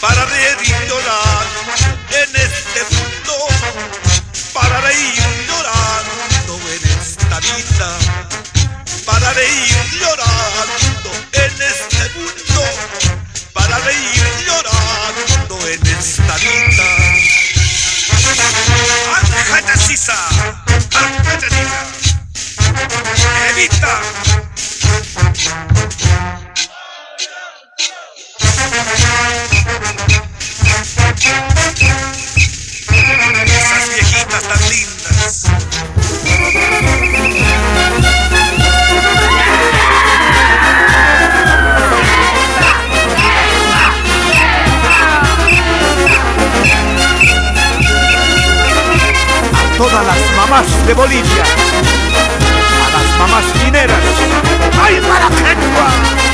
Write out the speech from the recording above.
para reír y llorar en este mundo, para reír y llorar en esta vida, para reír y llorar. A todas las mamás de Bolivia, a las mamás mineras, ¡ay Maraquecua!